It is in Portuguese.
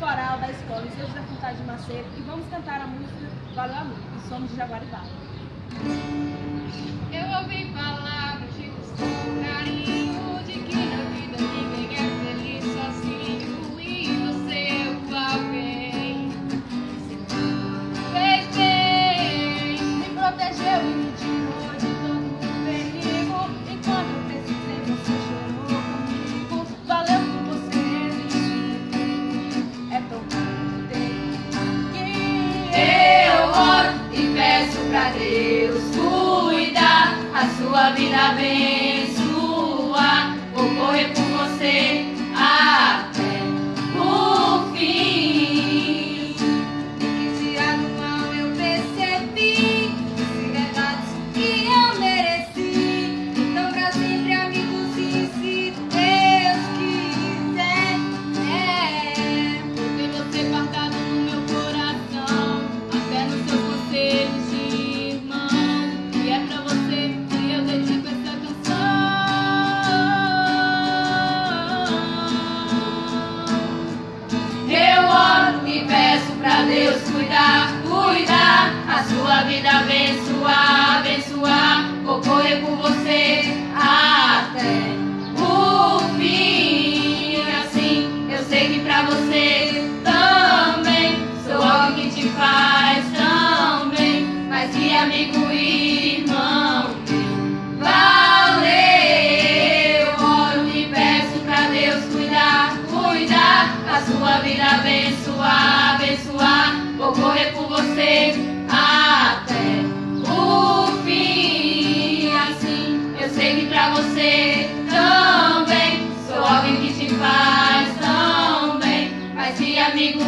coral da escola Instituto da Faculdade de Macedo e vamos cantar a música Valeu Amigo, e somos de Jaguaribá. Deus cuidar A sua vida abençoar Deus cuidar, cuidar A sua vida abençoar, abençoar Vou correr por você até o fim. Assim eu sei que pra você também Sou alguém que te faz tão bem Mas que amigo e irmão Valeu, oro e peço pra Deus cuidar, cuidar A sua vida abençoar Vou correr por você até o fim. Assim eu sei que pra você também Sou alguém que te faz tão bem. Mas que amigo